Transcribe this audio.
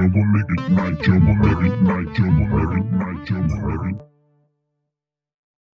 trouble, make it night trouble, make it night trouble, make it night trouble.